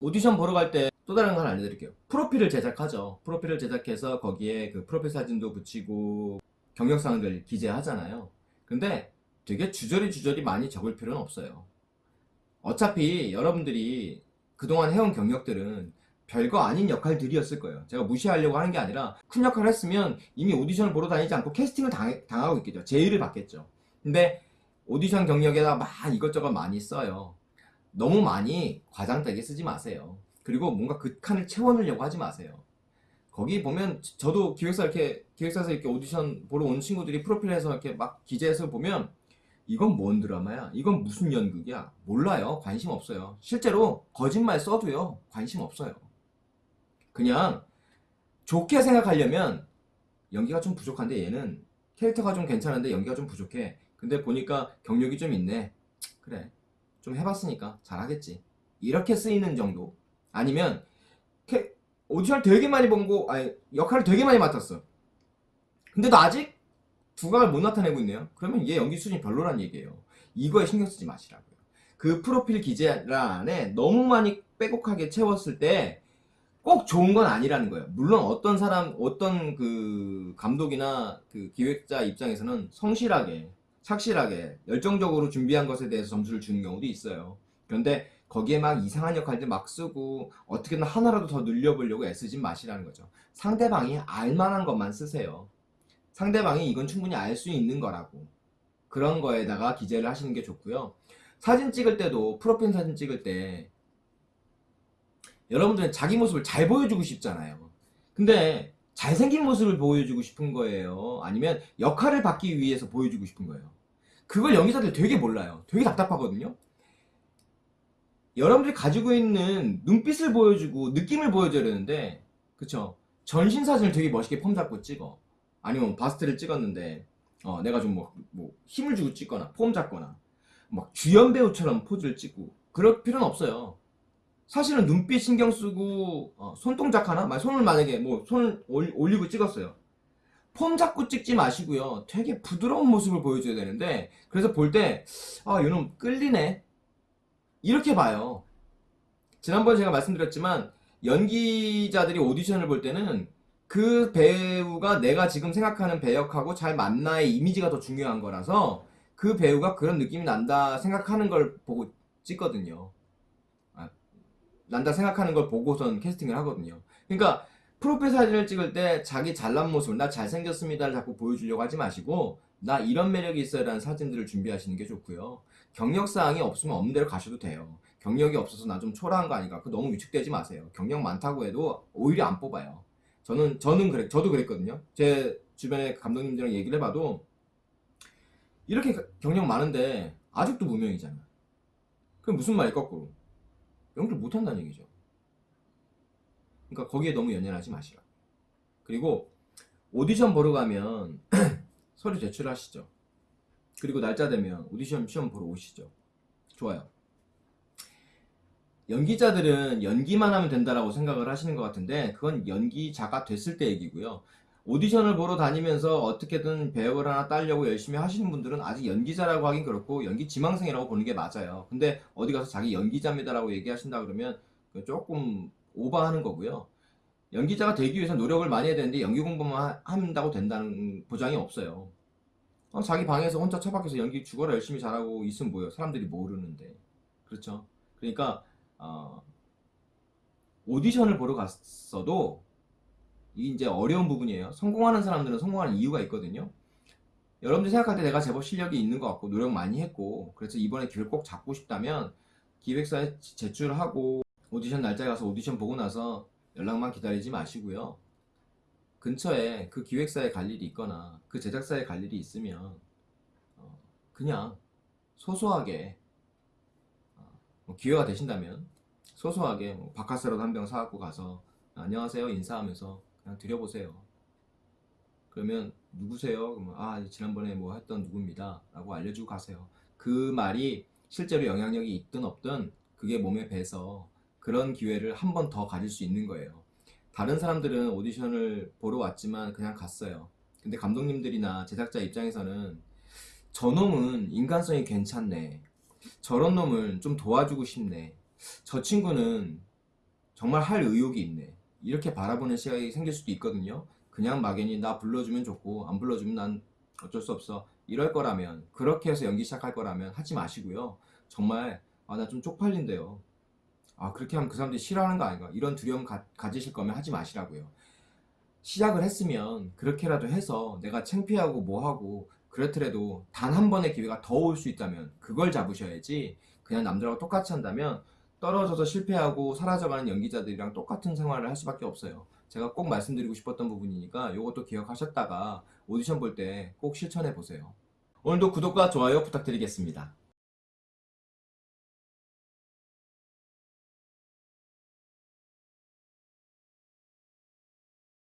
오디션 보러 갈 때 또 다른 걸 알려드릴게요. 프로필을 제작하죠. 프로필을 제작해서 거기에 그 프로필 사진도 붙이고 경력사항들 기재하잖아요. 근데 되게 주저리 주저리 많이 적을 필요는 없어요. 어차피 여러분들이 그동안 해온 경력들은 별거 아닌 역할들이었을 거예요. 제가 무시하려고 하는 게 아니라 큰 역할을 했으면 이미 오디션을 보러 다니지 않고 캐스팅을 당, 당하고 있겠죠. 제의를 받겠죠. 근데 오디션 경력에다 막 이것저것 많이 써요. 너무 많이 과장되게 쓰지 마세요. 그리고 뭔가 그 칸을 채워넣으려고 하지 마세요. 거기 보면 저도 기획사 이렇게 기획사에서 이렇게 오디션 보러 온 친구들이 프로필에서 이렇게 막 기재해서 보면 이건 뭔 드라마야? 이건 무슨 연극이야? 몰라요. 관심 없어요. 실제로 거짓말 써도요. 관심 없어요. 그냥 좋게 생각하려면 연기가 좀 부족한데 얘는 캐릭터가 좀 괜찮은데 연기가 좀 부족해. 근데 보니까 경력이 좀 있네. 그래. 좀 해봤으니까 잘하겠지. 이렇게 쓰이는 정도. 아니면 캐- 오디션을 되게 많이 본 거, 아니 역할을 되게 많이 맡았어. 근데도 아직 두각을 못 나타내고 있네요. 그러면 얘 연기 수준이 별로란 얘기예요. 이거에 신경 쓰지 마시라고요. 그 프로필 기재란에 너무 많이 빼곡하게 채웠을 때 꼭 좋은 건 아니라는 거예요. 물론 어떤 사람, 어떤 그 감독이나 그 기획자 입장에서는 성실하게, 착실하게, 열정적으로 준비한 것에 대해서 점수를 주는 경우도 있어요. 그런데 거기에 막 이상한 역할들 막 쓰고 어떻게든 하나라도 더 늘려보려고 애쓰지 마시라는 거죠. 상대방이 알만한 것만 쓰세요. 상대방이 이건 충분히 알 수 있는 거라고. 그런 거에다가 기재를 하시는 게 좋고요. 사진 찍을 때도 프로필 사진 찍을 때 여러분들은 자기 모습을 잘 보여주고 싶잖아요. 근데 잘생긴 모습을 보여주고 싶은 거예요. 아니면 역할을 받기 위해서 보여주고 싶은 거예요. 그걸 연기자들 되게 몰라요. 되게 답답하거든요. 여러분들이 가지고 있는 눈빛을 보여주고 느낌을 보여줘야 되는데 그쵸? 전신 사진을 되게 멋있게 폼 잡고 찍어. 아니면 바스트를 찍었는데 어, 내가 좀 뭐, 뭐 힘을 주고 찍거나 폼 잡거나 막 주연 배우처럼 포즈를 찍고 그럴 필요는 없어요. 사실은 눈빛 신경 쓰고 어, 손동작 하나? 만- 손을 만약에 뭐 손을 올- 올리고 찍었어요. 폼 잡고 찍지 마시고요. 되게 부드러운 모습을 보여줘야 되는데 그래서 볼 때 아, 이놈 끌리네. 이렇게 봐요. 지난번에 제가 말씀드렸지만 연기자들이 오디션을 볼 때는 그 배우가 내가 지금 생각하는 배역하고 잘 맞나의 이미지가 더 중요한 거라서 그 배우가 그런 느낌이 난다 생각하는 걸 보고 찍거든요. 아, 난다 생각하는 걸 보고선 캐스팅을 하거든요. 그러니까 프로필 사진을 찍을 때 자기 잘난 모습, 나 잘생겼습니다를 자꾸 보여주려고 하지 마시고 나 이런 매력이 있어요라는 사진들을 준비하시는 게 좋고요. 경력사항이 없으면 없는 대로 가셔도 돼요. 경력이 없어서 나 좀 초라한 거 아닌가? 그 너무 위축되지 마세요. 경력 많다고 해도 오히려 안 뽑아요. 저는 저는 그래 저도 그랬거든요. 제 주변에 감독님들이랑 얘기를 해봐도 이렇게 가- 경력 많은데 아직도 무명이잖아. 그럼 무슨 말이 거꾸로 연기를 못한다는 얘기죠. 그러니까 거기에 너무 연연하지 마시라. 그리고 오디션 보러 가면 서류 제출하시죠. 그리고 날짜 되면 오디션 시험 보러 오시죠. 좋아요. 연기자들은 연기만 하면 된다라고 생각을 하시는 것 같은데 그건 연기자가 됐을 때 얘기고요. 오디션을 보러 다니면서 어떻게든 배역을 하나 따려고 열심히 하시는 분들은 아직 연기자라고 하긴 그렇고 연기 지망생이라고 보는 게 맞아요. 근데 어디 가서 자기 연기자입니다라고 얘기하신다 그러면 조금 오버하는 거고요. 연기자가 되기 위해서 노력을 많이 해야 되는데 연기 공부만 하- 한다고 된다는 보장이 없어요. 어, 자기 방에서 혼자 처박혀서 연기 죽어라 열심히 잘하고 있으면 뭐예요? 사람들이 모르는데. 그렇죠? 그러니까 어, 오디션을 보러 갔어도 이게 이제 어려운 부분이에요. 성공하는 사람들은 성공하는 이유가 있거든요. 여러분들 생각할 때 내가 제법 실력이 있는 것 같고 노력 많이 했고 그래서 이번에 기회를 꼭 잡고 싶다면 기획사에 제출하고 오디션 날짜에 가서 오디션 보고 나서 연락만 기다리지 마시고요. 근처에 그 기획사에 갈 일이 있거나 그 제작사에 갈 일이 있으면 어, 그냥 소소하게 어, 뭐 기회가 되신다면 소소하게 뭐 바카스라도 한 병 사갖고 가서 안녕하세요 인사하면서 드려보세요. 그러면 누구세요? 그러면 아 지난번에 뭐 했던 누구입니다 라고 알려주고 가세요. 그 말이 실제로 영향력이 있든 없든 그게 몸에 배서 그런 기회를 한 번 더 가질 수 있는 거예요. 다른 사람들은 오디션을 보러 왔지만 그냥 갔어요. 근데 감독님들이나 제작자 입장에서는 저놈은 인간성이 괜찮네. 저런 놈을 좀 도와주고 싶네. 저 친구는 정말 할 의욕이 있네. 이렇게 바라보는 시각이 생길 수도 있거든요. 그냥 막연히 나 불러주면 좋고 안 불러주면 난 어쩔 수 없어. 이럴 거라면 그렇게 해서 연기 시작할 거라면 하지 마시고요. 정말 아 나 좀 쪽팔린데요. 아 그렇게 하면 그 사람들이 싫어하는 거 아닌가? 이런 두려움 가, 가지실 거면 하지 마시라고요. 시작을 했으면 그렇게라도 해서 내가 창피하고 뭐하고 그렇더라도 단 한 번의 기회가 더 올 수 있다면 그걸 잡으셔야지 그냥 남들하고 똑같이 한다면 떨어져서 실패하고 사라져가는 연기자들이랑 똑같은 생활을 할 수밖에 없어요. 제가 꼭 말씀드리고 싶었던 부분이니까 이것도 기억하셨다가 오디션 볼 때 꼭 실천해 보세요. 오늘도 구독과 좋아요 부탁드리겠습니다.